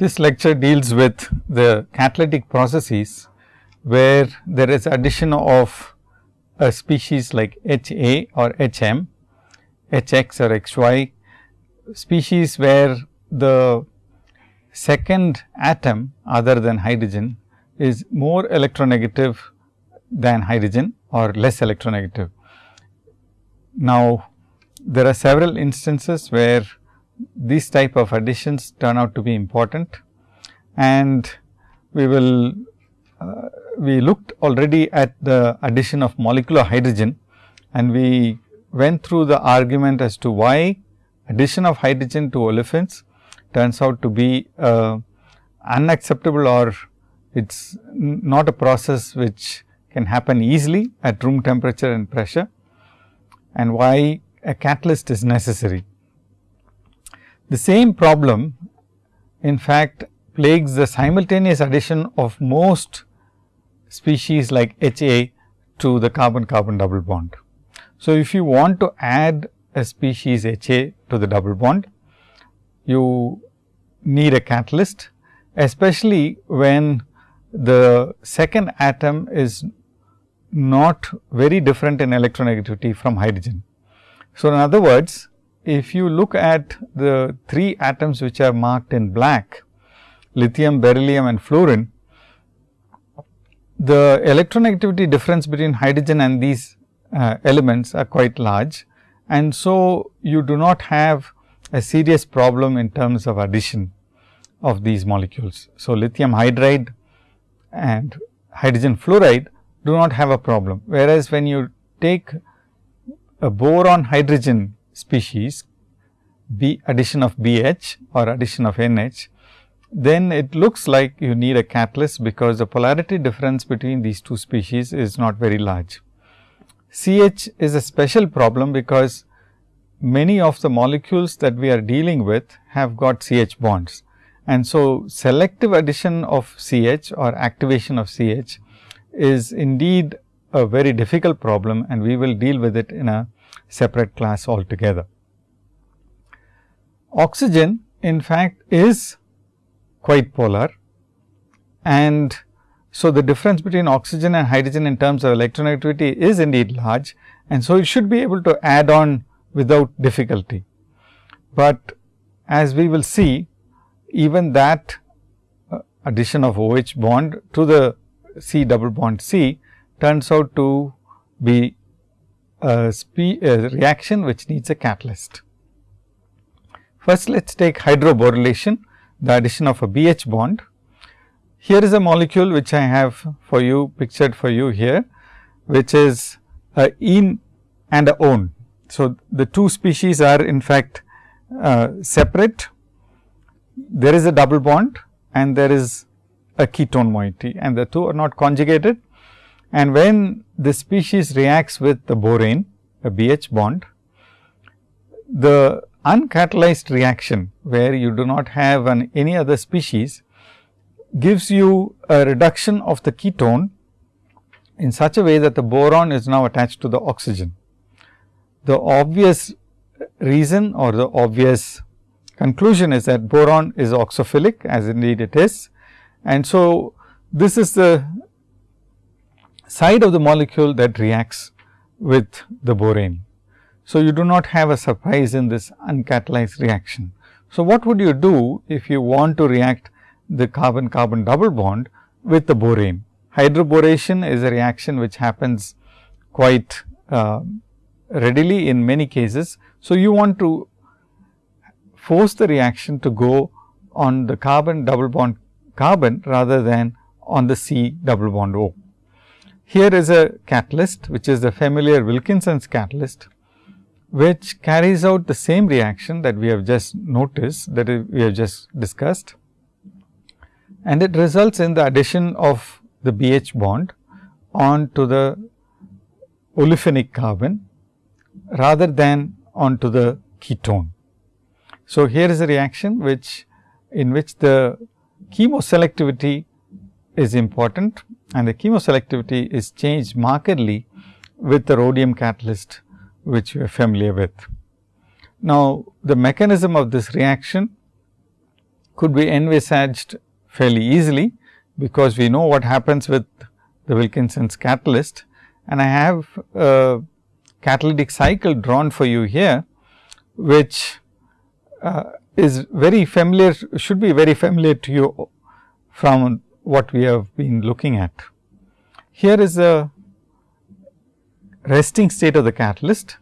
This lecture deals with the catalytic processes, where there is addition of a species like H A or H M, H X or X Y, species where the second atom other than hydrogen is more electronegative than hydrogen or less electronegative. Now, there are several instances where these type of additions turn out to be important and we will uh, we looked already at the addition of molecular hydrogen and we went through the argument as to why addition of hydrogen to olefins turns out to be uh, unacceptable or it is not a process which can happen easily at room temperature and pressure and why a catalyst is necessary. The same problem in fact plagues the simultaneous addition of most species like H A to the carbon carbon double bond. So, if you want to add a species H A to the double bond, you need a catalyst especially when the second atom is not very different in electronegativity from hydrogen. So, in other words, if you look at the three atoms which are marked in black, lithium, beryllium and fluorine, the electronegativity difference between hydrogen and these uh, elements are quite large. And so, you do not have a serious problem in terms of addition of these molecules. So, lithium hydride and hydrogen fluoride do not have a problem. Whereas, when you take a boron hydrogen species B addition of BH or addition of NH, then it looks like you need a catalyst because the polarity difference between these two species is not very large. CH is a special problem because many of the molecules that we are dealing with have got CH bonds. And so, selective addition of CH or activation of CH is indeed a very difficult problem and we will deal with it in a separate class altogether. Oxygen in fact is quite polar and so the difference between oxygen and hydrogen in terms of electronegativity is indeed large and so it should be able to add on without difficulty. But as we will see even that uh, addition of OH bond to the C double bond C turns out to be a, a reaction which needs a catalyst. First, let us take hydroborylation, the addition of a BH bond. Here is a molecule which I have for you pictured for you here, which is a ene and a one. So, the two species are in fact uh, separate. There is a double bond and there is a ketone moiety and the two are not conjugated. And when the species reacts with the borane, a BH bond, the uncatalyzed reaction where you do not have an any other species gives you a reduction of the ketone in such a way that the boron is now attached to the oxygen. The obvious reason or the obvious conclusion is that boron is oxophilic as indeed it is and so, this is the side of the molecule that reacts with the borane. So, you do not have a surprise in this uncatalyzed reaction. So, what would you do if you want to react the carbon carbon double bond with the borane? Hydroboration is a reaction which happens quite uh, readily in many cases. So, you want to force the reaction to go on the carbon double bond carbon rather than on the C double bond O. Here is a catalyst which is the familiar Wilkinson's catalyst, which carries out the same reaction that we have just noticed that we have just discussed and it results in the addition of the BH bond onto the olefinic carbon rather than onto the ketone. So, here is a reaction which in which the chemoselectivity is important and the chemoselectivity is changed markedly with the rhodium catalyst which you are familiar with. Now, the mechanism of this reaction could be envisaged fairly easily, because we know what happens with the Wilkinson's catalyst and I have a catalytic cycle drawn for you here, which uh, is very familiar should be very familiar to you from what we have been looking at. Here is a resting state of the catalyst,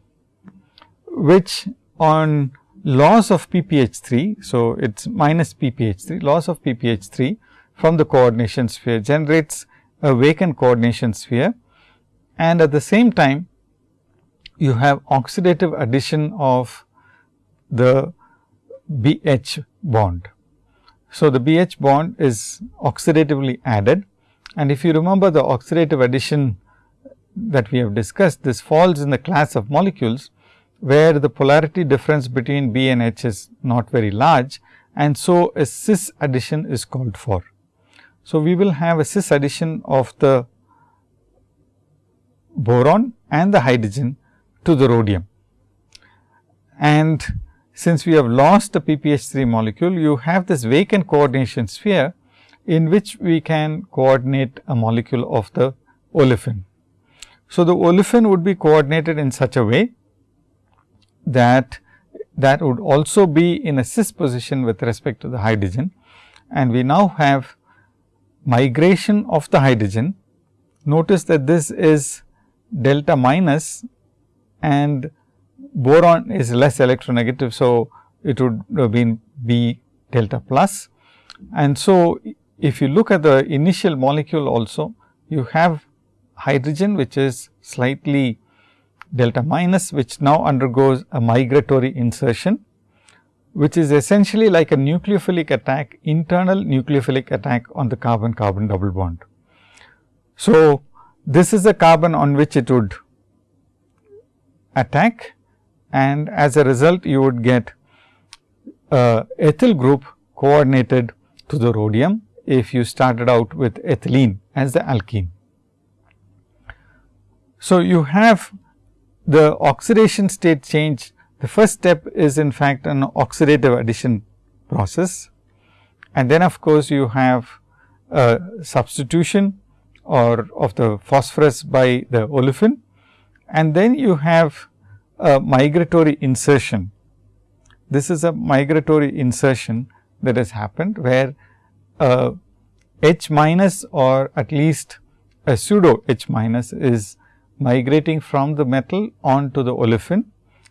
which on loss of PPH3. So, it is minus PPH3 loss of PPH3 from the coordination sphere generates a vacant coordination sphere and at the same time you have oxidative addition of the BH bond. So, the BH bond is oxidatively added and if you remember the oxidative addition that we have discussed, this falls in the class of molecules where the polarity difference between B and H is not very large and so a cis addition is called for. So, we will have a cis addition of the boron and the hydrogen to the rhodium. And since we have lost the PPH3 molecule, you have this vacant coordination sphere in which we can coordinate a molecule of the olefin. So, the olefin would be coordinated in such a way that that would also be in a cis position with respect to the hydrogen and we now have migration of the hydrogen. Notice that this is delta minus and boron is less electronegative. So, it would have been B delta plus. And so, if you look at the initial molecule also, you have hydrogen which is slightly delta minus, which now undergoes a migratory insertion, which is essentially like a nucleophilic attack, internal nucleophilic attack on the carbon carbon double bond. So, this is the carbon on which it would attack and as a result you would get ethyl group coordinated to the rhodium if you started out with ethylene as the alkene. So, you have the oxidation state change the first step is in fact an oxidative addition process. And then of course, you have a substitution or of the phosphorus by the olefin. And then you have a migratory insertion. This is a migratory insertion that has happened where uh, H minus or at least a pseudo H minus is migrating from the metal onto the olefin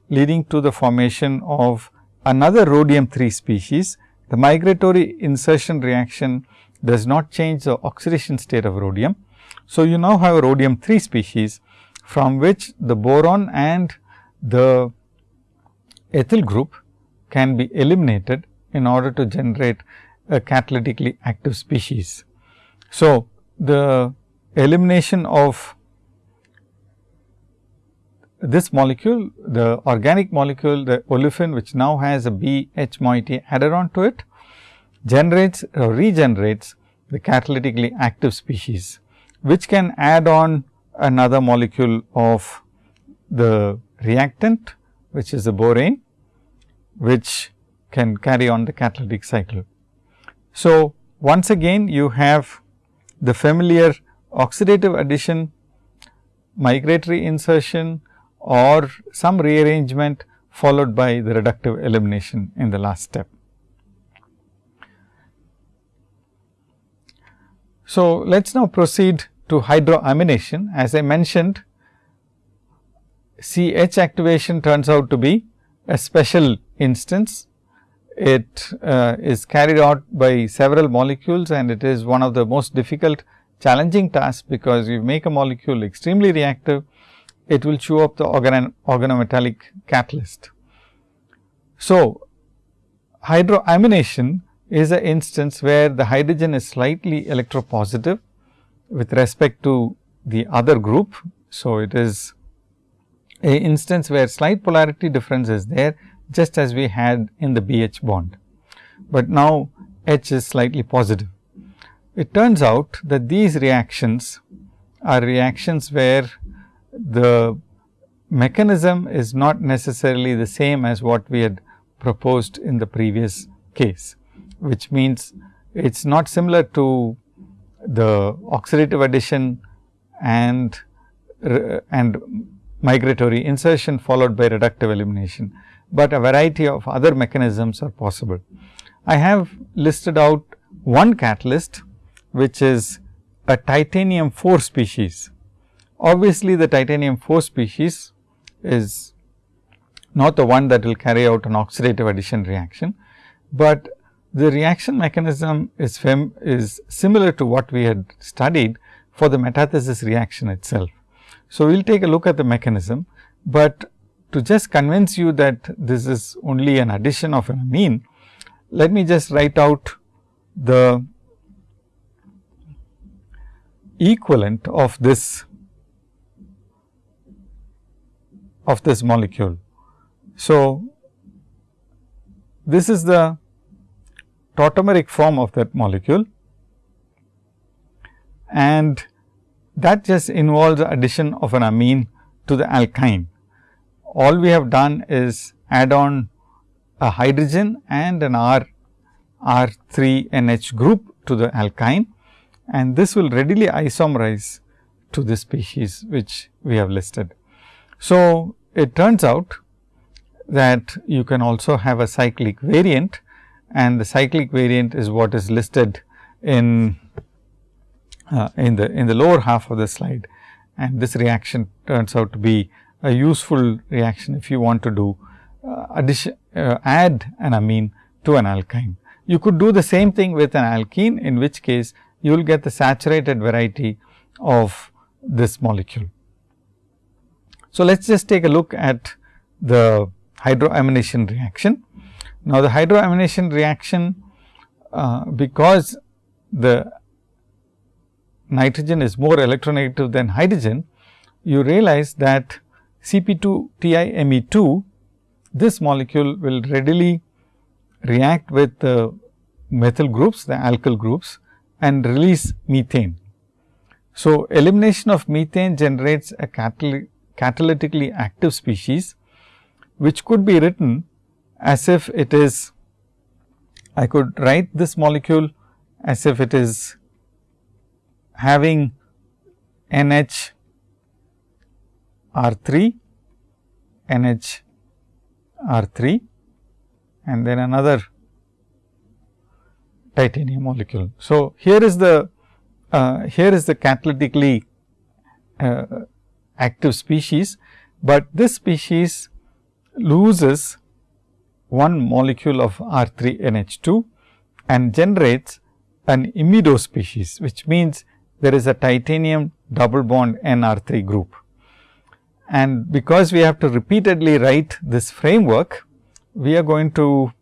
leading to the formation of another rhodium 3 species. The migratory insertion reaction does not change the oxidation state of rhodium, so, you now have a rhodium 3 species from which the boron and the ethyl group can be eliminated in order to generate a catalytically active species. So, the elimination of this molecule, the organic molecule, the olefin which now has a BH moiety added on to it, generates or regenerates the catalytically active species which can add on another molecule of the reactant which is the borane which can carry on the catalytic cycle. So, once again you have the familiar oxidative addition, migratory insertion or some rearrangement followed by the reductive elimination in the last step. So, let us now proceed to hydroamination. As I mentioned, CH activation turns out to be a special instance. It uh, is carried out by several molecules and it is one of the most difficult challenging tasks, because you make a molecule extremely reactive, it will chew up the organ organometallic catalyst. So, hydroamination is an instance where the hydrogen is slightly electropositive with respect to the other group. So, it is a instance where slight polarity difference is there just as we had in the BH bond, but now H is slightly positive. It turns out that these reactions are reactions where the mechanism is not necessarily the same as what we had proposed in the previous case. which means it is not similar to the oxidative addition and and migratory insertion followed by reductive elimination, but a variety of other mechanisms are possible. I have listed out one catalyst which is a titanium 4 species. Obviously, the titanium 4 species is not the one that will carry out an oxidative addition reaction, but the reaction mechanism is, is similar to what we had studied for the metathesis reaction itself. So, we will take a look at the mechanism, but to just convince you that this is only an addition of an amine, let me just write out the equivalent of this of this molecule. So, this is the tautomeric form of that molecule and that just involves addition of an amine to the alkyne. All we have done is add on a hydrogen and an R R 3 NH group to the alkyne and this will readily isomerize to the species which we have listed. So, it turns out that you can also have a cyclic variant and the cyclic variant is what is listed in uh, in the in the lower half of the slide and this reaction turns out to be a useful reaction if you want to do uh, addition uh, add an amine to an alkyne. You could do the same thing with an alkene in which case you will get the saturated variety of this molecule. So, let us just take a look at the hydroamination reaction. Now, the hydroamination reaction uh, because the Mm-hmm. nitrogen is more electronegative than hydrogen, you realize that CP2 TiMe2 this molecule will readily react with the methyl groups the alkyl groups and release methane. So, elimination of methane generates a catalytically active species, which could be written as if it is I could write this molecule as if it is having NH R 3 NH R 3 and then another titanium molecule. So, here is the uh, here is the catalytically uh, active species, but this species loses one molecule of R 3 NH 2 and generates an imido species, which means there is a titanium double bond N R 3 group. And because we have to repeatedly write this framework, we are going to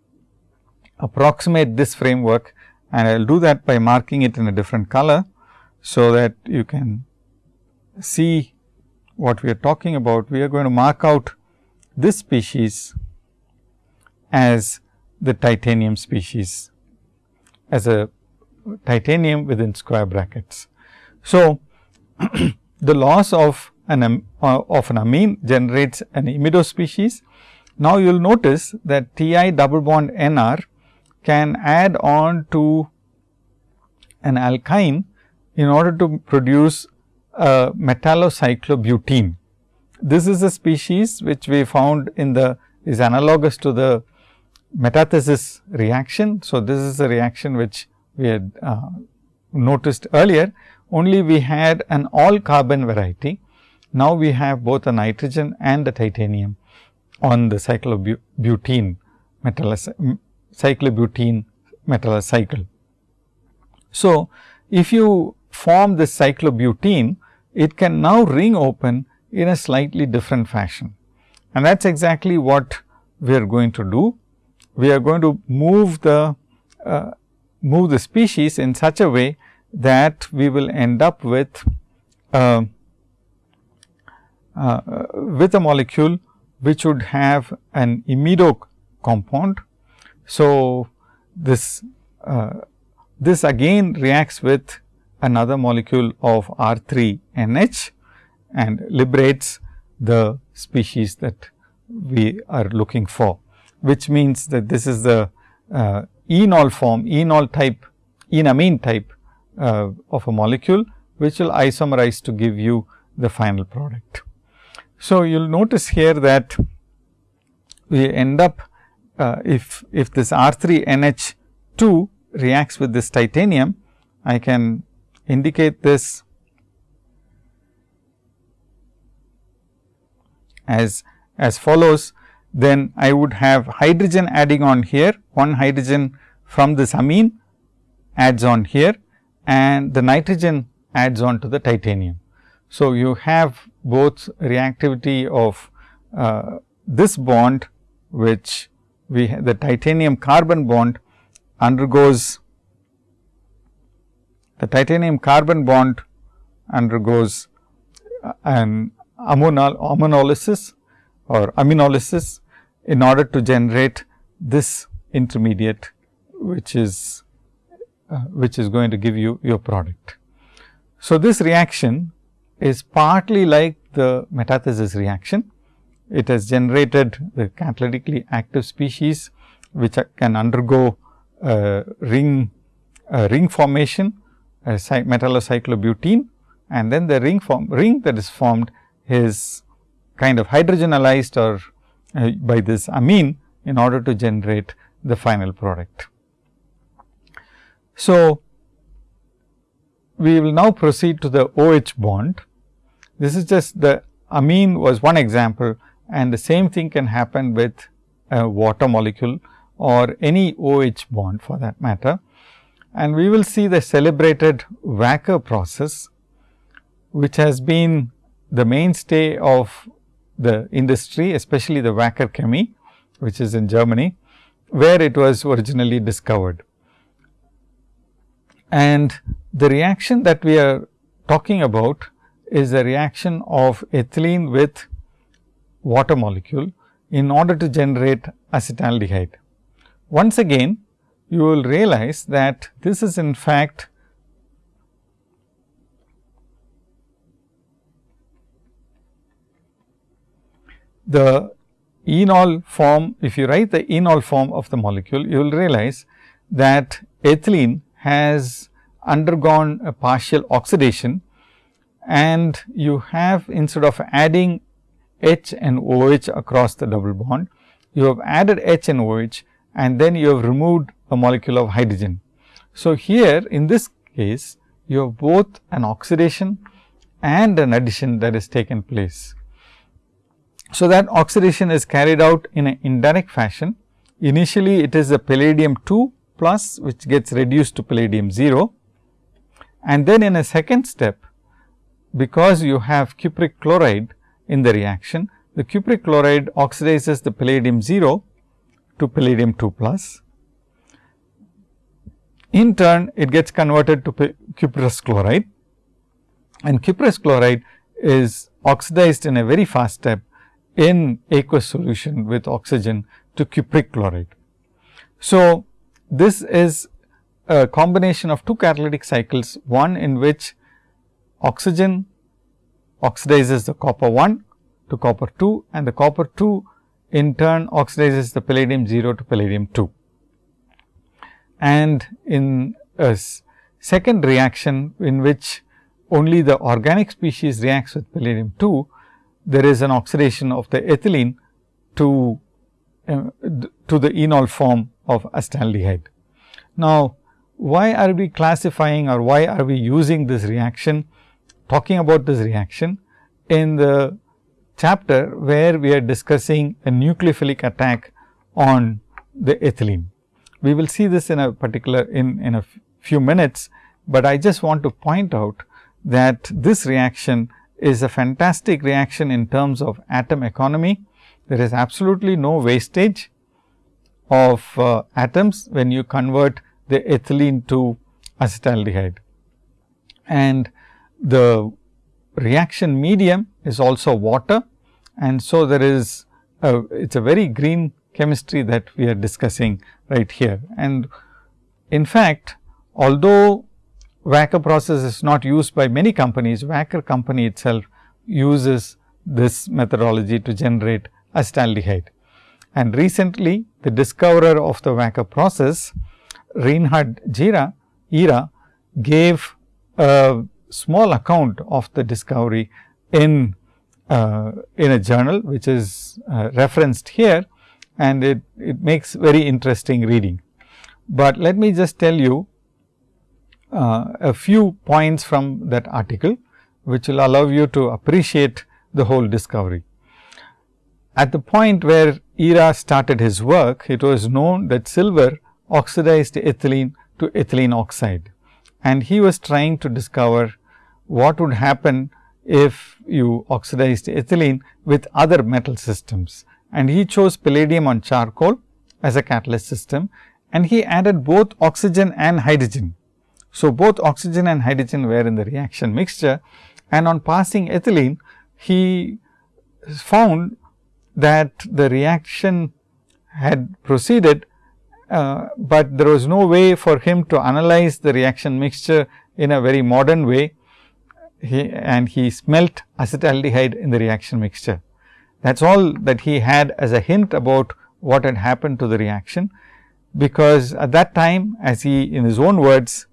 approximate this framework and I will do that by marking it in a different color. So, that you can see what we are talking about. We are going to mark out this species as the titanium species as a titanium within square brackets. So, the loss of an uh, of an amine generates an imido species. Now, you will notice that Ti double bond Nr can add on to an alkyne in order to produce a metallocyclobutene. This is a species which we found in the is analogous to the metathesis reaction. So, this is a reaction which we had uh, noticed earlier only we had an all carbon variety. Now, we have both a nitrogen and a titanium on the cyclobutene cyclobutene metallocycle. So, if you form this cyclobutene, it can now ring open in a slightly different fashion. And that is exactly what we are going to do. We are going to move the uh, move the species in such a way that we will end up with uh, uh, with a molecule which would have an imido compound. So, this uh, this again reacts with another molecule of R 3 NH and liberates the species that we are looking for, which means that this is the uh, enol form, enol type, enamine type uh, of a molecule, which will isomerize to give you the final product. So, you will notice here that we end up uh, if, if this R 3 NH 2 reacts with this titanium, I can indicate this as as follows, then I would have hydrogen adding on here, one hydrogen from this amine adds on here and the nitrogen adds on to the titanium. So, you have both reactivity of uh, this bond which we have the titanium carbon bond undergoes the titanium carbon bond undergoes uh, an ammonolysis or aminolysis in order to generate this intermediate which is uh, which is going to give you your product. So, this reaction is partly like the metathesis reaction. It has generated the catalytically active species which can undergo uh, ring ring formation a metallocyclobutene and then the ring form ring that is formed is kind of hydrogenolyzed or uh, by this amine in order to generate the final product. So, we will now proceed to the OH bond. This is just the amine was one example and the same thing can happen with a water molecule or any OH bond for that matter. And we will see the celebrated Wacker process, which has been the mainstay of the industry, especially the Wacker Chemie, which is in Germany, where it was originally discovered. And the reaction that we are talking about is a reaction of ethylene with water molecule in order to generate acetaldehyde. Once again, you will realize that this is in fact the enol form, if you write the enol form of the molecule, you will realize that ethylene has undergone a partial oxidation and you have instead of adding H and OH across the double bond, you have added H and OH and then you have removed a molecule of hydrogen. So, here in this case you have both an oxidation and an addition that is taken place. So, that oxidation is carried out in an indirect fashion. Initially, it is a palladium 2 plus which gets reduced to palladium 0 and then in a second step because you have cupric chloride in the reaction, the cupric chloride oxidizes the palladium 0 to palladium 2 plus. In turn, it gets converted to cuprous chloride and cuprous chloride is oxidized in a very fast step in aqueous solution with oxygen to cupric chloride. So, this is a combination of two catalytic cycles, one in which oxygen oxidizes the copper 1 to copper 2 and the copper 2 in turn oxidizes the palladium 0 to palladium 2. And in a second reaction in which only the organic species reacts with palladium 2, there is an oxidation of the ethylene to uh, to the enol form of acetaldehyde. Now, why are we classifying or why are we using this reaction talking about this reaction in the chapter where we are discussing a nucleophilic attack on the ethylene. We will see this in a particular in, in a few minutes, but I just want to point out that this reaction is a fantastic reaction in terms of atom economy. There is absolutely no wastage of uh, atoms when you convert the ethylene to acetaldehyde. And the reaction medium is also water and so there is a, it is a very green chemistry that we are discussing right here. And in fact, although Wacker process is not used by many companies, Wacker company itself uses this methodology to generate acetaldehyde. And recently, the discoverer of the Wacker process Reinhard Jira, Jira gave a small account of the discovery in uh, in a journal which is uh, referenced here and it, it makes very interesting reading. But let me just tell you uh, a few points from that article, which will allow you to appreciate the whole discovery. At the point where Jira started his work, it was known that silver oxidized ethylene to ethylene oxide and he was trying to discover what would happen if you oxidized ethylene with other metal systems. And he chose palladium on charcoal as a catalyst system and he added both oxygen and hydrogen. So, both oxygen and hydrogen were in the reaction mixture and on passing ethylene, he found that the reaction had proceeded, uh, but there was no way for him to analyze the reaction mixture in a very modern way he, and he smelt acetaldehyde in the reaction mixture. That is all that he had as a hint about what had happened to the reaction, because at that time as he in his own words,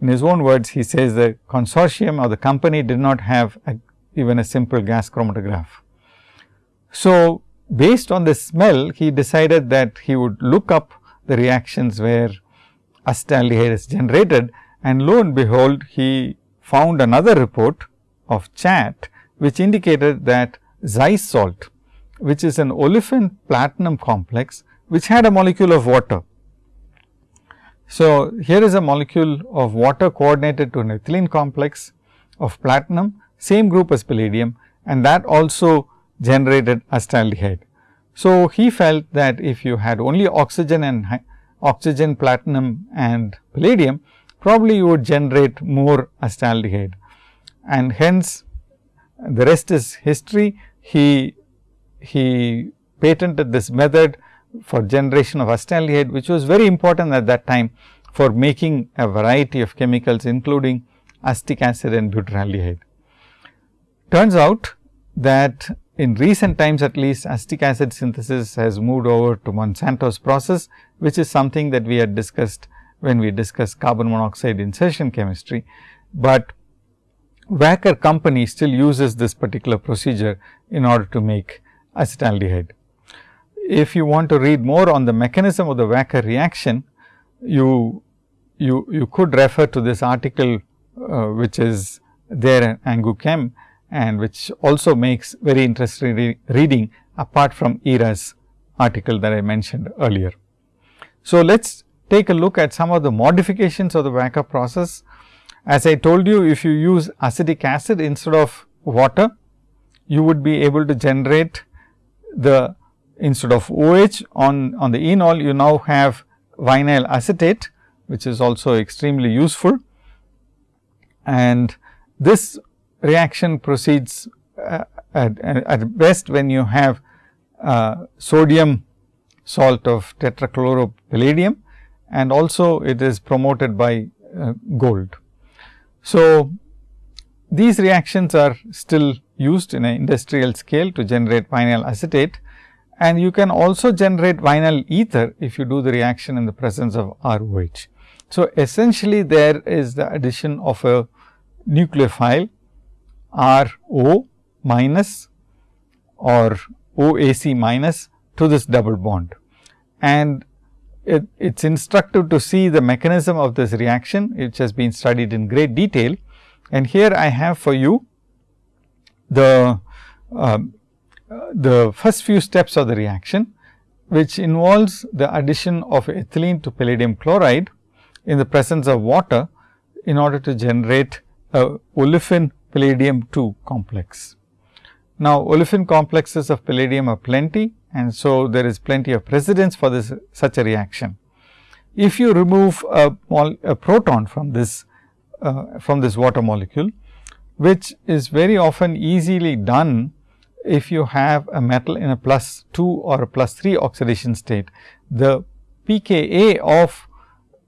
in his own words he says the consortium or the company did not have a, even a simple gas chromatograph. So, based on the smell he decided that he would look up the reactions where acetaldehyde is generated and lo and behold he found another report of chat which indicated that Zeise's salt which is an olefin platinum complex which had a molecule of water. So, here is a molecule of water coordinated to an ethylene complex of platinum same group as palladium and that also generated acetaldehyde. So, he felt that if you had only oxygen and oxygen, platinum and palladium, probably you would generate more acetaldehyde and hence the rest is history. He, he patented this method for generation of acetaldehyde, which was very important at that time for making a variety of chemicals including acetic acid and butyraldehyde. Turns out that in recent times at least acetic acid synthesis has moved over to Monsanto's process, which is something that we had discussed when we discussed carbon monoxide insertion chemistry, but Wacker company still uses this particular procedure in order to make acetaldehyde. If you want to read more on the mechanism of the Wacker reaction, you, you, you could refer to this article, uh, which is there in Angew Chem and which also makes very interesting re reading apart from Jira's article that I mentioned earlier. So, let us take a look at some of the modifications of the Wacker process. As I told you, if you use acetic acid instead of water, you would be able to generate the instead of OH on, on the enol, you now have vinyl acetate, which is also extremely useful. And this reaction proceeds uh, at, at, best when you have uh, sodium salt of tetrachloropalladium and also it is promoted by uh, gold. So, these reactions are still used in an industrial scale to generate vinyl acetate and you can also generate vinyl ether if you do the reaction in the presence of ROH. So, essentially there is the addition of a nucleophile RO minus or OAC minus to this double bond. And it is instructive to see the mechanism of this reaction, which has been studied in great detail. And here I have for you the, uh, the first few steps of the reaction, which involves the addition of ethylene to palladium chloride in the presence of water in order to generate a olefin palladium 2 complex. Now, olefin complexes of palladium are plenty and so there is plenty of precedence for this such a reaction. If you remove a, a proton from this uh, from this water molecule, which is very often easily done if you have a metal in a plus 2 or a plus 3 oxidation state, the pKa of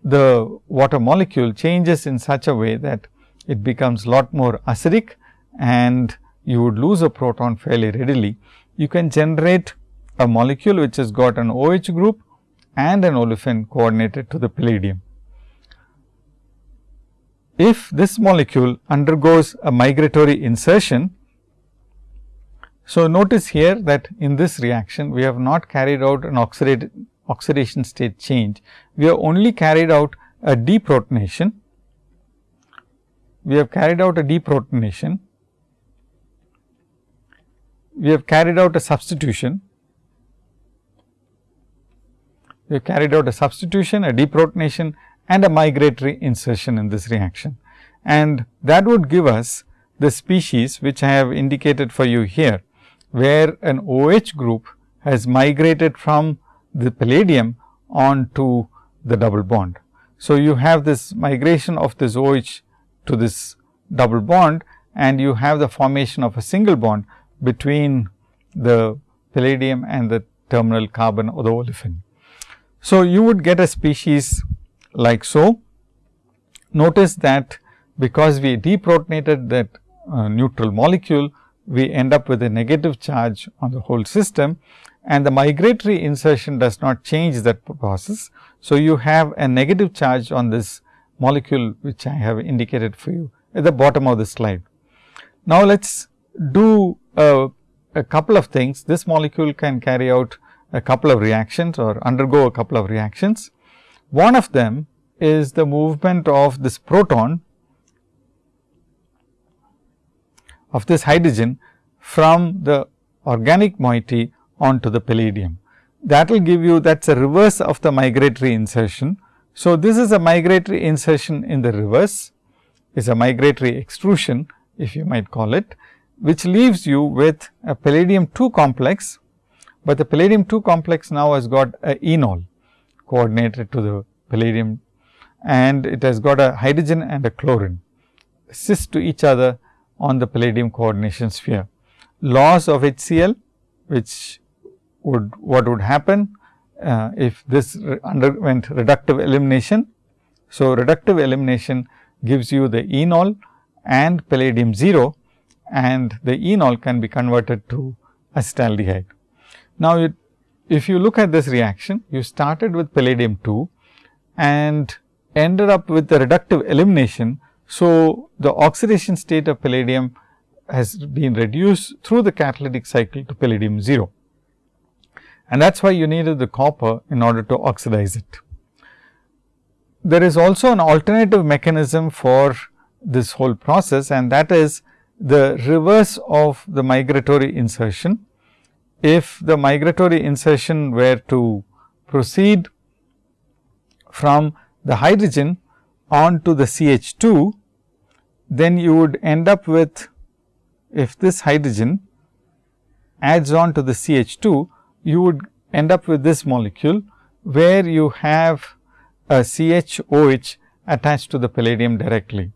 the water molecule changes in such a way that it becomes lot more acidic and you would lose a proton fairly readily. You can generate a molecule which has got an OH group and an olefin coordinated to the palladium. If this molecule undergoes a migratory insertion, so notice here that in this reaction we have not carried out an oxidation state change, we have only carried out a deprotonation. We have carried out a deprotonation we have carried out a substitution. We have carried out a substitution, a deprotonation and a migratory insertion in this reaction. And that would give us the species which I have indicated for you here, where an OH group has migrated from the palladium on to the double bond. So, you have this migration of this OH to this double bond and you have the formation of a single bond between the palladium and the terminal carbon or the olefin. So, you would get a species like so. Notice that because we deprotonated that uh, neutral molecule, we end up with a negative charge on the whole system and the migratory insertion does not change that process. So, you have a negative charge on this molecule which I have indicated for you at the bottom of the slide. Now, let us do a, couple of things. This molecule can carry out a couple of reactions or undergo a couple of reactions. One of them is the movement of this proton of this hydrogen from the organic moiety onto the palladium. That will give you that is a reverse of the migratory insertion. So, this is a migratory insertion in the reverse. Is a migratory extrusion if you might call it which leaves you with a palladium 2 complex, but the palladium 2 complex now has got a enol coordinated to the palladium and it has got a hydrogen and a chlorine. Cis to each other on the palladium coordination sphere. Loss of HCl which would what would happen uh, if this re underwent reductive elimination. So, reductive elimination gives you the enol and palladium 0 and the enol can be converted to acetaldehyde. Now, it, if you look at this reaction, you started with palladium 2 and ended up with the reductive elimination. So, the oxidation state of palladium has been reduced through the catalytic cycle to palladium 0 and that is why you needed the copper in order to oxidize it. There is also an alternative mechanism for this whole process and that is the reverse of the migratory insertion. If the migratory insertion were to proceed from the hydrogen on to the CH2, then you would end up with if this hydrogen adds on to the CH2, you would end up with this molecule, where you have a CHOH attached to the palladium directly.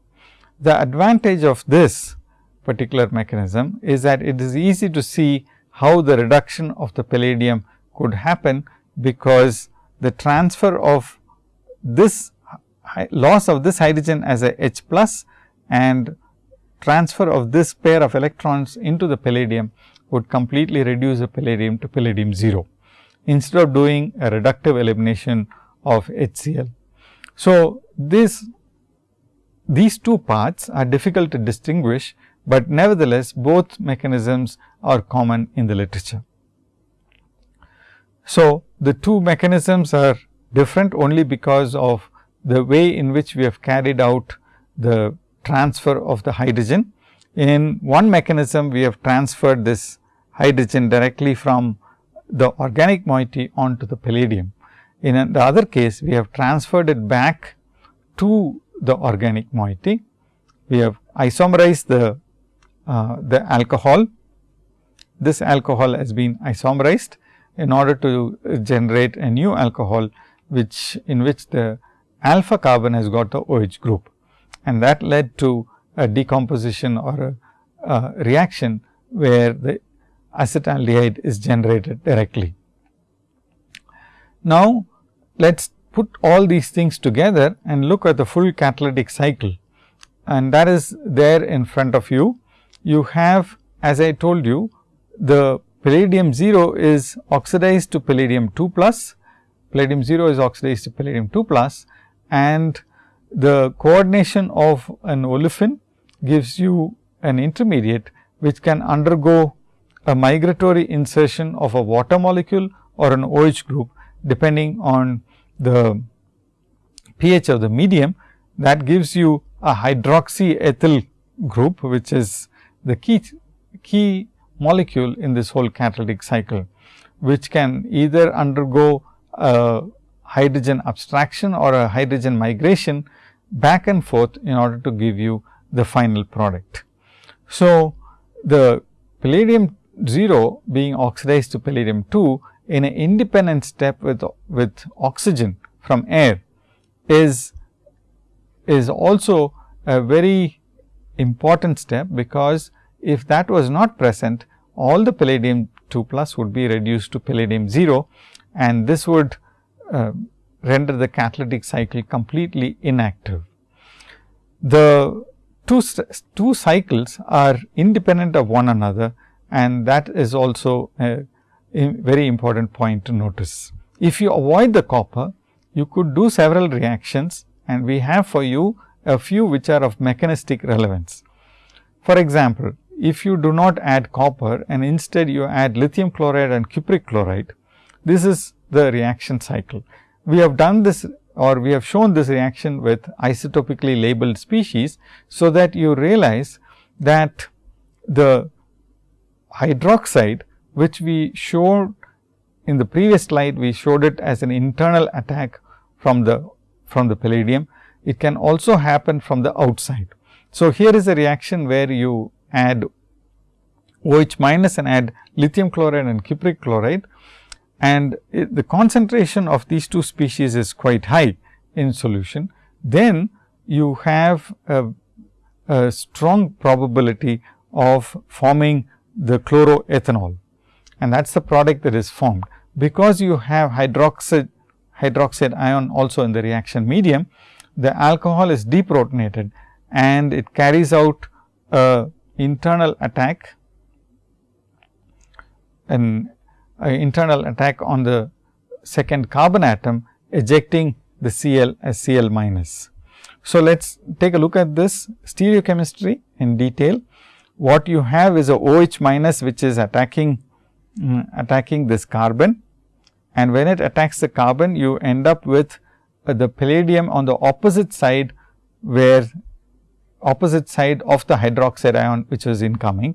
The advantage of this particular mechanism is that it is easy to see how the reduction of the palladium could happen, because the transfer of this loss of this hydrogen as a H plus and transfer of this pair of electrons into the palladium would completely reduce the palladium to palladium 0, instead of doing a reductive elimination of HCl. So, this these two parts are difficult to distinguish but nevertheless both mechanisms are common in the literature. So, the two mechanisms are different only because of the way in which we have carried out the transfer of the hydrogen. In one mechanism, we have transferred this hydrogen directly from the organic moiety onto the palladium. In the other case, we have transferred it back to the organic moiety. We have isomerized the uh, the alcohol. This alcohol has been isomerized in order to generate a new alcohol, which in which the alpha carbon has got the OH group and that led to a decomposition or a, a reaction where the acetaldehyde is generated directly. Now, let us put all these things together and look at the full catalytic cycle and that is there in front of you you have as I told you the palladium 0 is oxidized to palladium 2 plus. palladium 0 is oxidized to palladium 2 plus and the coordination of an olefin gives you an intermediate which can undergo a migratory insertion of a water molecule or an OH group depending on the pH of the medium that gives you a hydroxyethyl group which is the key, key molecule in this whole catalytic cycle, which can either undergo a hydrogen abstraction or a hydrogen migration back and forth in order to give you the final product. So, the palladium 0 being oxidized to palladium 2 in an independent step with, with oxygen from air is, is also a very important step, because if that was not present all the palladium 2 plus would be reduced to palladium 0 and this would uh, render the catalytic cycle completely inactive. The two, two cycles are independent of one another and that is also a, a very important point to notice. If you avoid the copper, you could do several reactions and we have for you a few which are of mechanistic relevance. For example, if you do not add copper and instead you add lithium chloride and cupric chloride, this is the reaction cycle. We have done this or we have shown this reaction with isotopically labeled species. So, that you realize that the hydroxide which we showed in the previous slide, we showed it as an internal attack from the from the palladium. It can also happen from the outside. So, here is a reaction where you add OH minus and add lithium chloride and cupric chloride and it, the concentration of these two species is quite high in solution, then you have a, a strong probability of forming the chloroethanol and that is the product that is formed. Because you have hydroxide, hydroxide ion also in the reaction medium, the alcohol is deprotonated and it carries out a internal attack an internal attack on the second carbon atom ejecting the Cl as Cl minus. So, let us take a look at this stereochemistry in detail. What you have is a OH minus which is attacking um, attacking this carbon and when it attacks the carbon you end up with uh, the palladium on the opposite side where opposite side of the hydroxide ion which was incoming.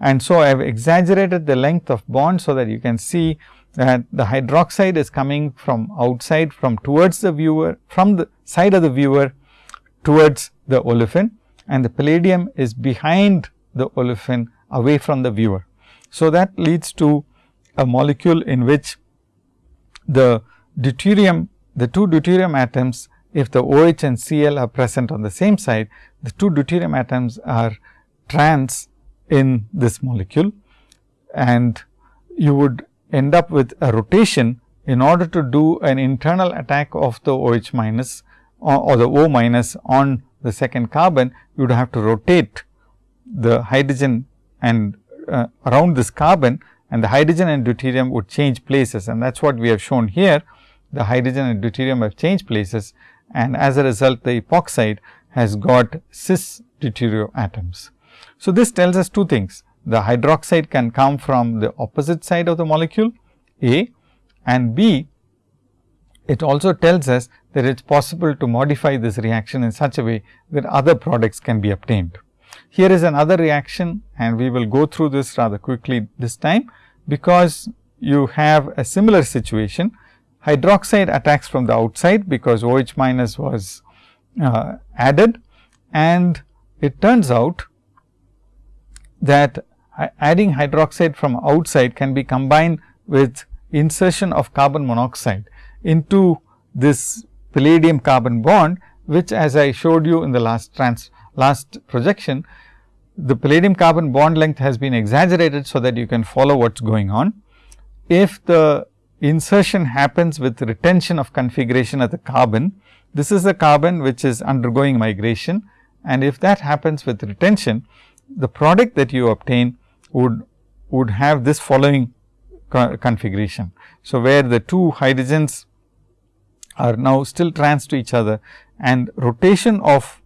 And so, I have exaggerated the length of bond, so that you can see that the hydroxide is coming from outside from towards the viewer from the side of the viewer towards the olefin and the palladium is behind the olefin away from the viewer. So, that leads to a molecule in which the deuterium the two deuterium atoms if the OH and Cl are present on the same side the two deuterium atoms are trans in this molecule and you would end up with a rotation in order to do an internal attack of the OH minus or, or the O minus on the second carbon, you would have to rotate the hydrogen and uh, around this carbon and the hydrogen and deuterium would change places and that is what we have shown here. The hydrogen and deuterium have changed places and as a result the epoxide has got cis deuterio atoms. So, this tells us two things. The hydroxide can come from the opposite side of the molecule A and B. It also tells us that it is possible to modify this reaction in such a way that other products can be obtained. Here is another reaction and we will go through this rather quickly this time, because you have a similar situation. Hydroxide attacks from the outside, because OH minus was uh, added and it turns out that adding hydroxide from outside can be combined with insertion of carbon monoxide into this palladium carbon bond, which as I showed you in the last trans last projection, the palladium carbon bond length has been exaggerated, so that you can follow what is going on. If the insertion happens with retention of configuration of the carbon, this is the carbon which is undergoing migration and if that happens with retention, the product that you obtain would would have this following co configuration. So, where the two hydrogens are now still trans to each other and rotation of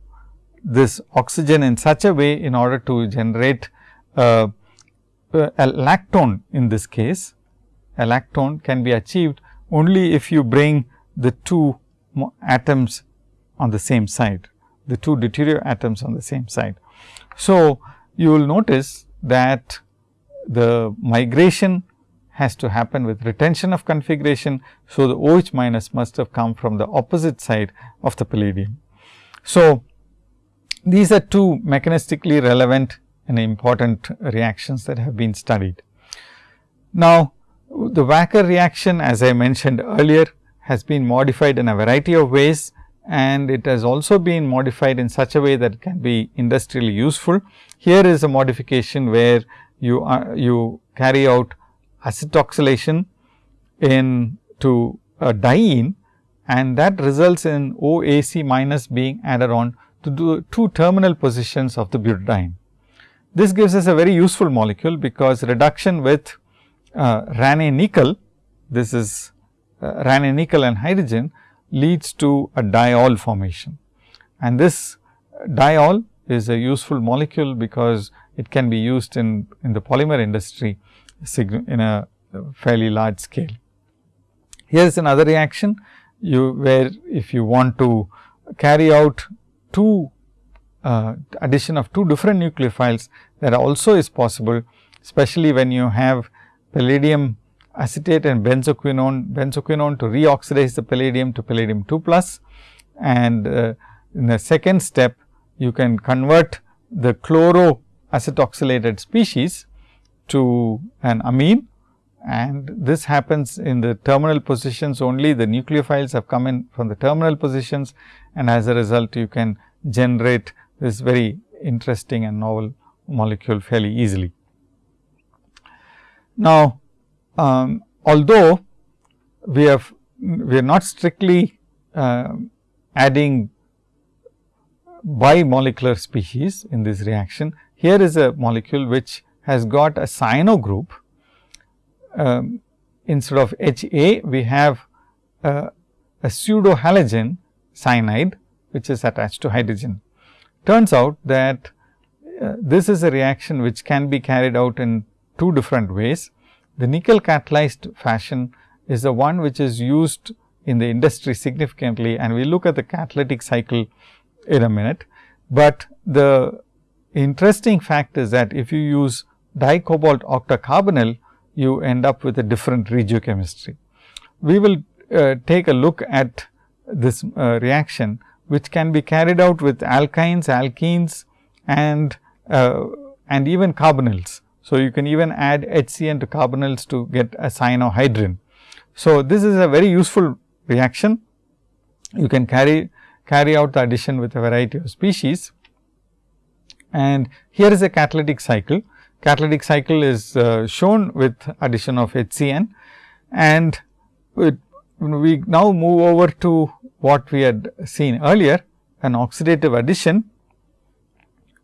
this oxygen in such a way in order to generate uh, a lactone in this case, a lactone can be achieved only if you bring the two atoms on the same side, the two deuterium atoms on the same side. So, you will notice that the migration has to happen with retention of configuration. So, the OH minus must have come from the opposite side of the palladium. So, these are two mechanistically relevant and important reactions that have been studied. Now, the Wacker reaction as I mentioned earlier has been modified in a variety of ways and it has also been modified in such a way that it can be industrially useful. Here is a modification where you are, you carry out acetoxylation in to uh, a diene and that results in OAC minus being added on to the two terminal positions of the butadiene. This gives us a very useful molecule, because reduction with uh, nickel, this is uh, nickel and hydrogen leads to a diol formation. And this diol is a useful molecule, because it can be used in, in the polymer industry in a fairly large scale. Here is another reaction you where if you want to carry out two uh, addition of two different nucleophiles that also is possible, especially when you have palladium acetate and benzoquinone, benzoquinone to reoxidize the palladium to palladium 2 plus. And uh, in the second step, you can convert the chloro acetoxylated species to an amine and this happens in the terminal positions only the nucleophiles have come in from the terminal positions and as a result you can generate this very interesting and novel molecule fairly easily. Now, um, although we have we are not strictly uh, adding bimolecular species in this reaction. Here is a molecule which has got a cyano group. Um, instead of H A, we have uh, a pseudo halogen cyanide, which is attached to hydrogen. Turns out that uh, this is a reaction which can be carried out in two different ways. The nickel catalyzed fashion is the one which is used in the industry significantly and we look at the catalytic cycle in a minute. But the interesting fact is that if you use dicobalt octacarbonyl, you end up with a different regiochemistry. We will uh, take a look at this uh, reaction which can be carried out with alkynes, alkenes and uh, and even carbonyls. So, you can even add HCN to carbonyls to get a cyanohydrin. So, this is a very useful reaction. You can carry carry out the addition with a variety of species. And here is a catalytic cycle. Catalytic cycle is uh, shown with addition of HCN and it, we now move over to what we had seen earlier an oxidative addition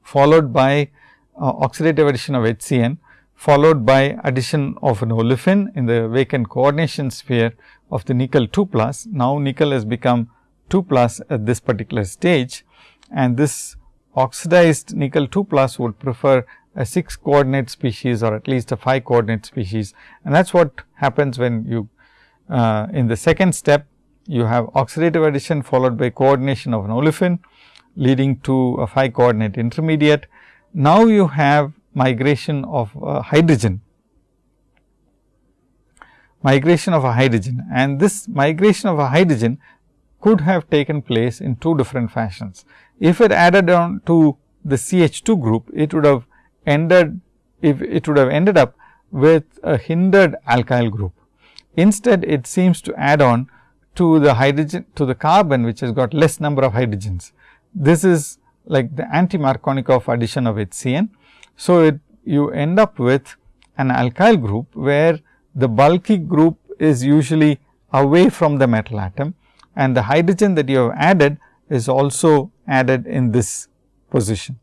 followed by uh, oxidative addition of HCN followed by addition of an olefin in the vacant coordination sphere of the nickel 2 plus. Now, nickel has become 2 plus at this particular stage and this oxidized nickel 2 plus would prefer a 6 coordinate species or at least a 5 coordinate species. And that is what happens when you uh, in the second step you have oxidative addition followed by coordination of an olefin leading to a 5 coordinate intermediate. Now, you have migration of hydrogen, migration of a hydrogen and this migration of a hydrogen could have taken place in two different fashions. If it added on to the CH2 group, it would have ended if it would have ended up with a hindered alkyl group. Instead, it seems to add on to the hydrogen to the carbon which has got less number of hydrogens. This is like the anti Markovnikov addition of HCN. So, it you end up with an alkyl group where the bulky group is usually away from the metal atom and the hydrogen that you have added is also added in this position.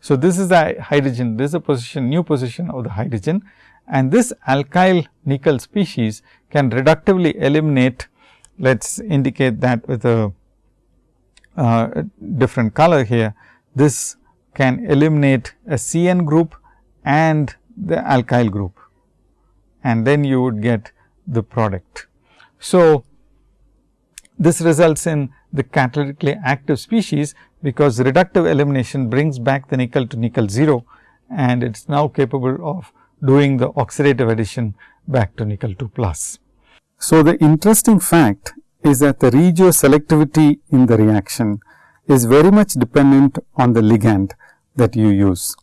So, this is the hydrogen, this is a position new position of the hydrogen and this alkyl nickel species can reductively eliminate let us indicate that with a uh, different color here. This can eliminate a CN group and the alkyl group and then you would get the product. So, this results in the catalytically active species, because reductive elimination brings back the nickel to nickel 0 and it is now capable of doing the oxidative addition back to nickel 2 plus. So, the interesting fact is that the regioselectivity in the reaction is very much dependent on the ligand that you use.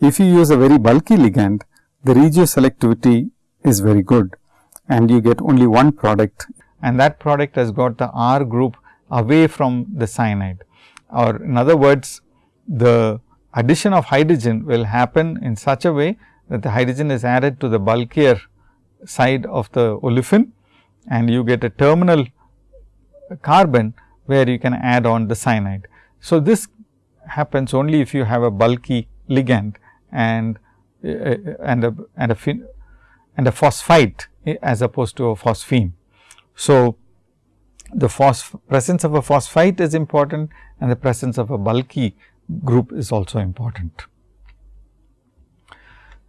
If you use a very bulky ligand, the regioselectivity is very good and you get only one product and that product has got the R group away from the cyanide or in other words the addition of hydrogen will happen in such a way that the hydrogen is added to the bulkier side of the olefin and you get a terminal carbon where you can add on the cyanide. So, this happens only if you have a bulky ligand and uh, and a and a and a phosphite as opposed to a phosphine. So, the presence of a phosphite is important and the presence of a bulky group is also important.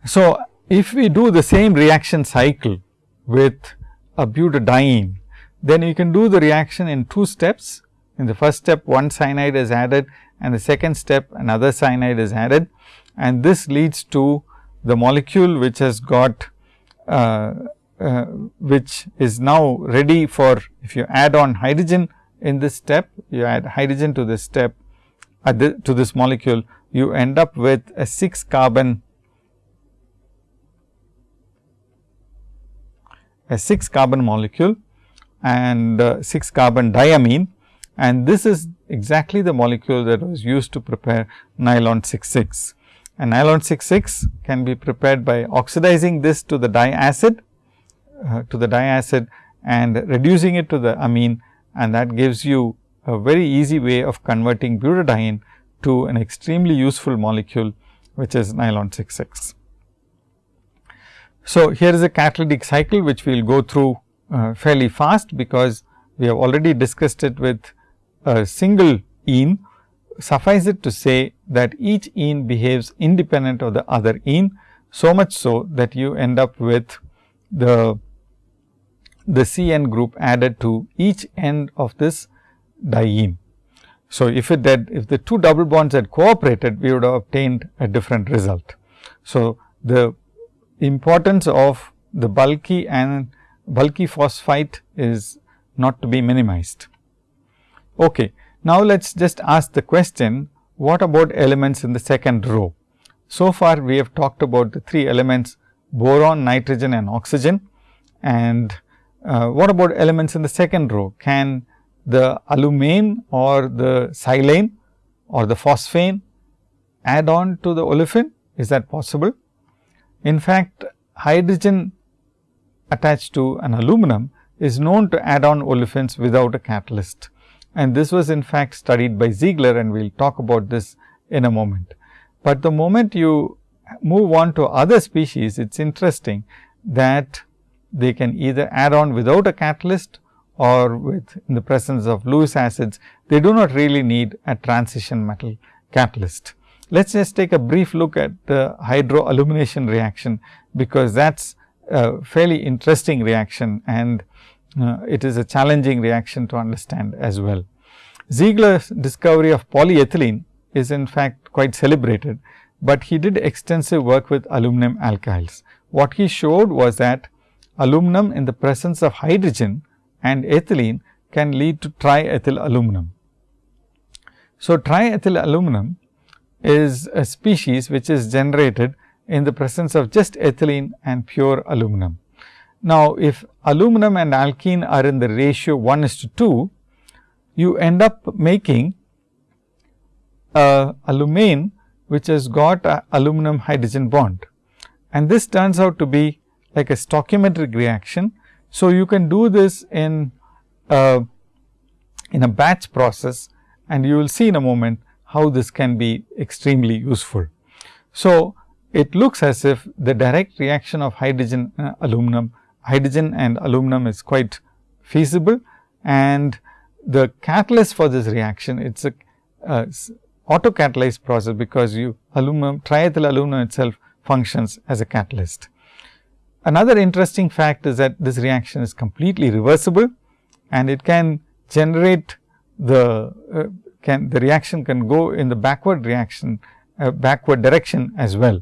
So, if we do the same reaction cycle with a butadiene, then you can do the reaction in two steps. In the first step one cyanide is added and the second step another cyanide is added and this leads to the molecule which has got uh, uh, which is now ready for if you add on hydrogen in this step, you add hydrogen to this step the, to this molecule, you end up with a 6 carbon a 6 carbon molecule and uh, 6 carbon diamine and this is exactly the molecule that was used to prepare nylon 66. And nylon 66 can be prepared by oxidizing this to the diacid uh, to the diacid and reducing it to the amine and that gives you a very easy way of converting butadiene to an extremely useful molecule which is nylon 66. So, here is a catalytic cycle which we will go through uh, fairly fast because we have already discussed it with a single ene. Suffice it to say that each ene behaves independent of the other ene, so much so that you end up with the the CN group added to each end of this diene. So, if it had if the two double bonds had cooperated, we would have obtained a different result. So, the importance of the bulky and bulky phosphite is not to be minimized. Okay. Now, let us just ask the question what about elements in the second row? So far we have talked about the three elements boron, nitrogen and oxygen and uh, what about elements in the second row? Can the alumane or the silane or the phosphane add on to the olefin? Is that possible? In fact, hydrogen attached to an aluminum is known to add on olefins without a catalyst. And this was in fact studied by Ziegler and we will talk about this in a moment. But the moment you move on to other species, it is interesting that they can either add on without a catalyst or with in the presence of Lewis acids, they do not really need a transition metal catalyst. Let us just take a brief look at the hydroalumination reaction, because that is a fairly interesting reaction and uh, it is a challenging reaction to understand as well. Ziegler's discovery of polyethylene is in fact quite celebrated, but he did extensive work with aluminum alkyls. What he showed was that aluminum in the presence of hydrogen and ethylene can lead to triethyl aluminum. So, triethyl aluminum is a species which is generated in the presence of just ethylene and pure aluminum. Now, if aluminum and alkene are in the ratio 1 is to 2, you end up making a alumane which has got a aluminum hydrogen bond. And this turns out to be like a stoichiometric reaction. So, you can do this in a, in a batch process and you will see in a moment how this can be extremely useful. So, it looks as if the direct reaction of hydrogen and aluminum, hydrogen and aluminum is quite feasible and the catalyst for this reaction it is a, uh, a auto catalyzed process because you aluminum triethyl aluminum itself functions as a catalyst. Another interesting fact is that this reaction is completely reversible and it can generate the uh, can the reaction can go in the backward reaction uh, backward direction as well.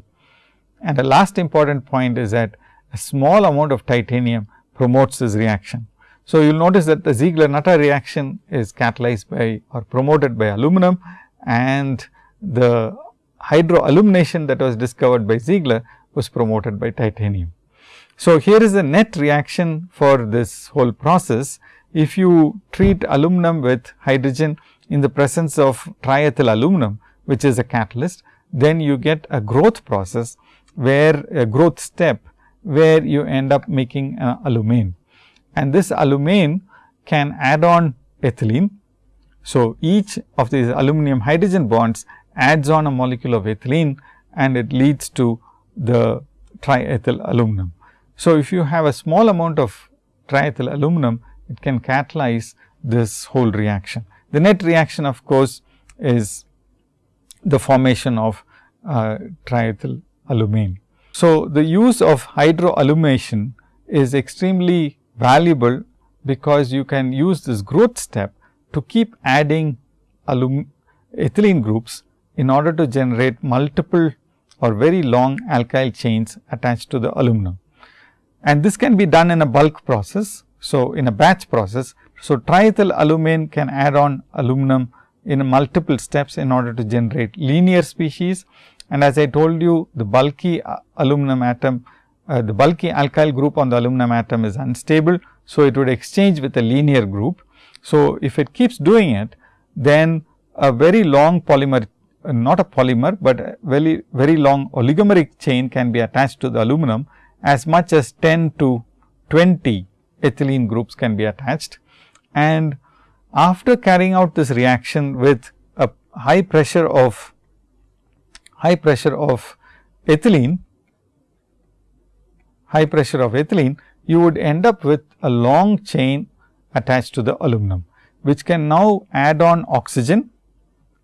And the last important point is that a small amount of titanium promotes this reaction. So, you will notice that the Ziegler-Natta reaction is catalyzed by or promoted by aluminum and the hydroalumination that was discovered by Ziegler was promoted by titanium. So, here is the net reaction for this whole process. If you treat aluminum with hydrogen in the presence of triethyl aluminum, which is a catalyst, then you get a growth process where a growth step where you end up making uh, alumine and this alumine can add on ethylene. So, each of these aluminum hydrogen bonds adds on a molecule of ethylene and it leads to the triethyl aluminum. So, if you have a small amount of triethyl aluminum, it can catalyze this whole reaction. The net reaction of course, is the formation of uh, triethyl alumine. So, the use of hydroalumination is extremely valuable because you can use this growth step to keep adding ethylene groups in order to generate multiple or very long alkyl chains attached to the aluminum. And this can be done in a bulk process. So, in a batch process. So, triethyl alumine can add on aluminum in multiple steps in order to generate linear species. And as I told you the bulky uh, aluminum atom, uh, the bulky alkyl group on the aluminum atom is unstable. So, it would exchange with a linear group. So, if it keeps doing it, then a very long polymer, uh, not a polymer, but a very, very long oligomeric chain can be attached to the aluminum as much as 10 to 20 ethylene groups can be attached. And after carrying out this reaction with a high pressure of high pressure of ethylene, high pressure of ethylene, you would end up with a long chain attached to the aluminum, which can now add on oxygen.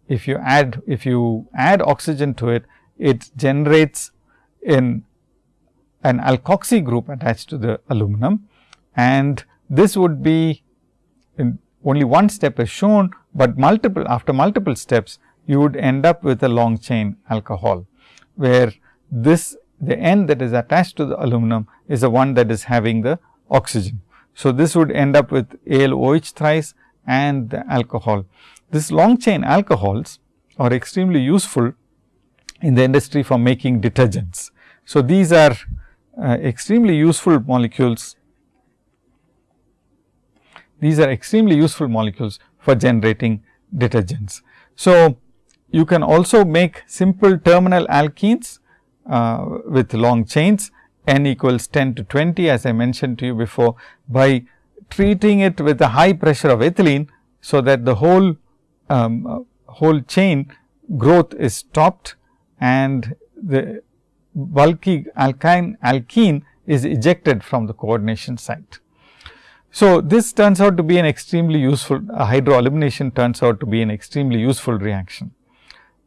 If you add, if you add oxygen to it, it generates in an alkoxy group attached to the aluminum and this would be only one step is shown, but multiple after multiple steps you would end up with a long chain alcohol, where this the end that is attached to the aluminum is the one that is having the oxygen. So, this would end up with ALOH thrice and the alcohol. This long chain alcohols are extremely useful in the industry for making detergents. So, these are extremely useful molecules these are extremely useful molecules for generating detergents. So, you can also make simple terminal alkenes uh, with long chains n equals 10 to 20 as I mentioned to you before by treating it with a high pressure of ethylene. So, that the whole um, uh, whole chain growth is stopped and the bulky alkyne alkene is ejected from the coordination site. So, this turns out to be an extremely useful uh, hydroalumination turns out to be an extremely useful reaction.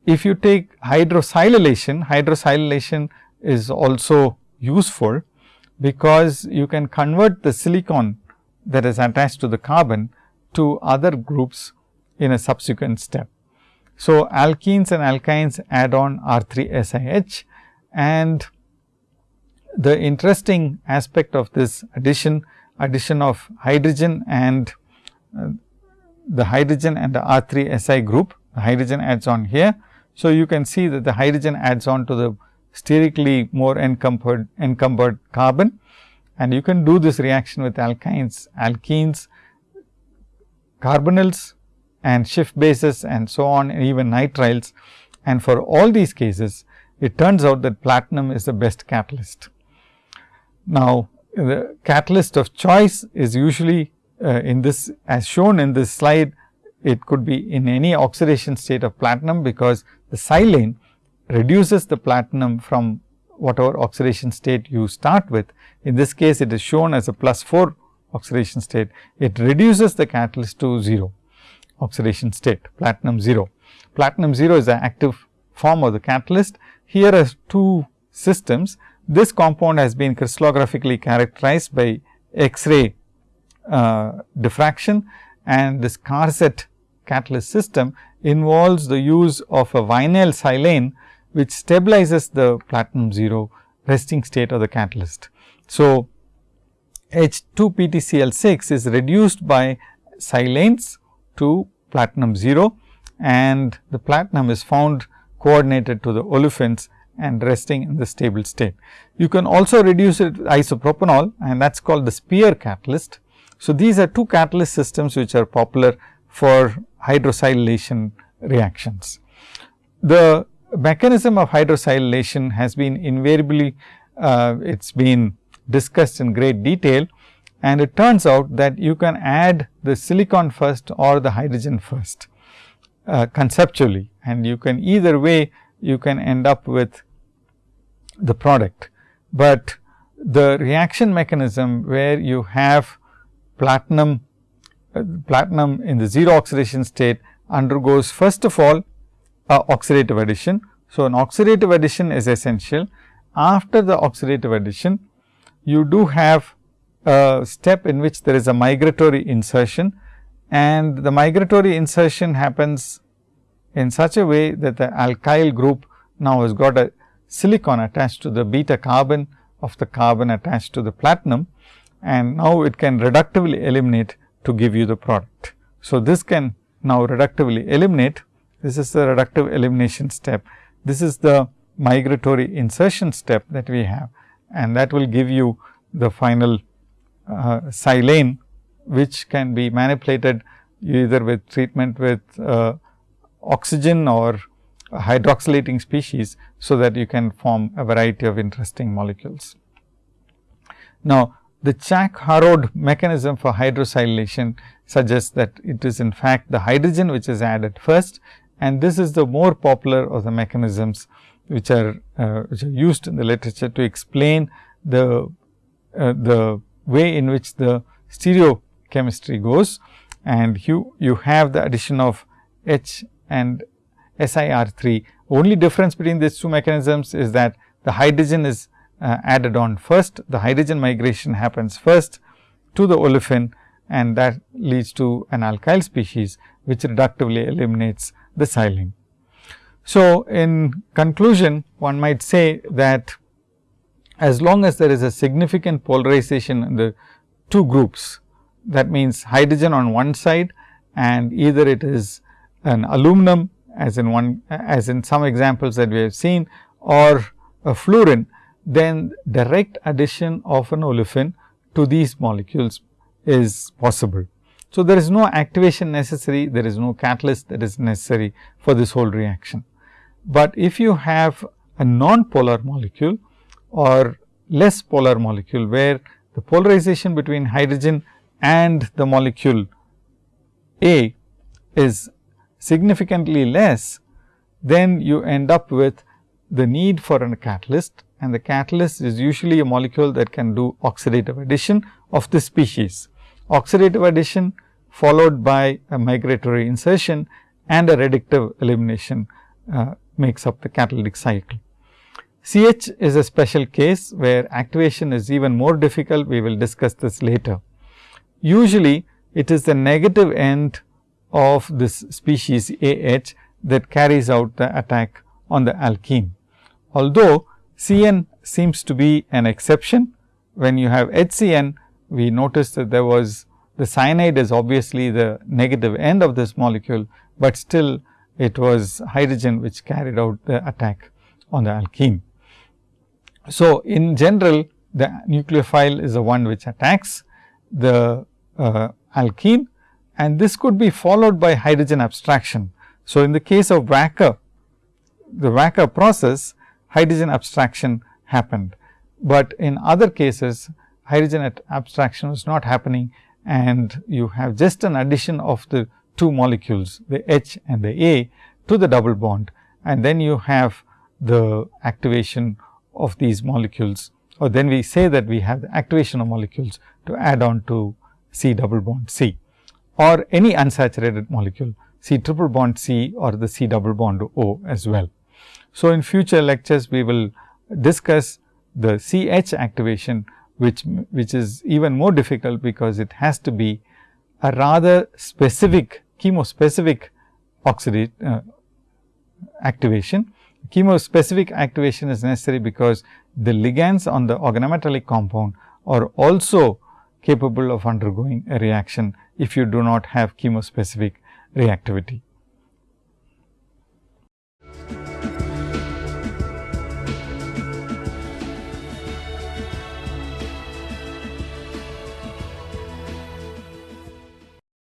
If you take hydrosilylation, hydrosilylation is also useful because you can convert the silicon that is attached to the carbon to other groups in a subsequent step. So, alkenes and alkynes add on R 3 SiH and the interesting aspect of this addition addition of hydrogen and uh, the hydrogen and the R 3 Si group, the hydrogen adds on here. So, you can see that the hydrogen adds on to the sterically more encumbered, encumbered carbon and you can do this reaction with alkynes, alkenes, carbonyls and Schiff bases and so on and even nitriles. And for all these cases, it turns out that platinum is the best catalyst. Now, the catalyst of choice is usually uh, in this as shown in this slide, it could be in any oxidation state of platinum, because the silane reduces the platinum from whatever oxidation state you start with. In this case, it is shown as a plus 4 oxidation state, it reduces the catalyst to 0 oxidation state platinum 0. Platinum 0 is the active form of the catalyst. Here are two systems. This compound has been crystallographically characterized by X-ray uh, diffraction and this Karstedt catalyst system involves the use of a vinyl silane which stabilizes the platinum 0 resting state of the catalyst. So, H 2 PTCl 6 is reduced by silanes to platinum 0 and the platinum is found coordinated to the olefins and resting in the stable state. You can also reduce it with isopropanol and that is called the Speier catalyst. So, these are two catalyst systems which are popular for hydrosilylation reactions. The mechanism of hydrosilylation has been invariably uh, it has been discussed in great detail and it turns out that you can add the silicon first or the hydrogen first uh, conceptually and you can either way you can end up with the product. But the reaction mechanism where you have platinum uh, platinum in the 0 oxidation state undergoes first of all uh, oxidative addition. So, an oxidative addition is essential. After the oxidative addition, you do have a step in which there is a migratory insertion and the migratory insertion happens in such a way that the alkyl group now has got a silicon attached to the beta carbon of the carbon attached to the platinum and now it can reductively eliminate to give you the product. So, this can now reductively eliminate this is the reductive elimination step. This is the migratory insertion step that we have and that will give you the final uh, silane which can be manipulated either with treatment with uh, oxygen or hydroxylating species. So, that you can form a variety of interesting molecules. Now, the Chalk-Harrod mechanism for hydrosilylation suggests that it is in fact the hydrogen which is added first and this is the more popular of the mechanisms which are uh, which are used in the literature to explain the uh, the way in which the stereochemistry goes and you you have the addition of H and SiR3. Only difference between these two mechanisms is that the hydrogen is uh, added on first, the hydrogen migration happens first to the olefin and that leads to an alkyl species which reductively eliminates the silane. So, in conclusion one might say that as long as there is a significant polarization in the two groups that means hydrogen on one side and either it is an aluminum as in one as in some examples that we have seen or a fluorine, then direct addition of an olefin to these molecules is possible. So, there is no activation necessary, there is no catalyst that is necessary for this whole reaction. But if you have a non-polar molecule or less polar molecule, where the polarization between hydrogen and the molecule A is significantly less, then you end up with the need for a catalyst and the catalyst is usually a molecule that can do oxidative addition of the species. Oxidative addition followed by a migratory insertion and a reductive elimination uh, makes up the catalytic cycle. CH is a special case where activation is even more difficult, we will discuss this later. Usually, it is the negative end of this species AH that carries out the attack on the alkene. Although, CN seems to be an exception, when you have HCN, we noticed that there was the cyanide is obviously the negative end of this molecule, but still it was hydrogen which carried out the attack on the alkene. So, in general the nucleophile is the one which attacks the uh, alkene and this could be followed by hydrogen abstraction. So, in the case of Wacker, the Wacker process hydrogen abstraction happened, but in other cases hydrogen abstraction was not happening and you have just an addition of the two molecules the H and the A to the double bond. And then you have the activation of these molecules. Or then we say that we have the activation of molecules to add on to C double bond C or any unsaturated molecule C triple bond C or the C double bond O as well. So, in future lectures we will discuss the C H activation which, which is even more difficult because it has to be a rather specific chemospecific oxidate uh, activation. Chemospecific activation is necessary because the ligands on the organometallic compound are also capable of undergoing a reaction if you do not have chemospecific reactivity.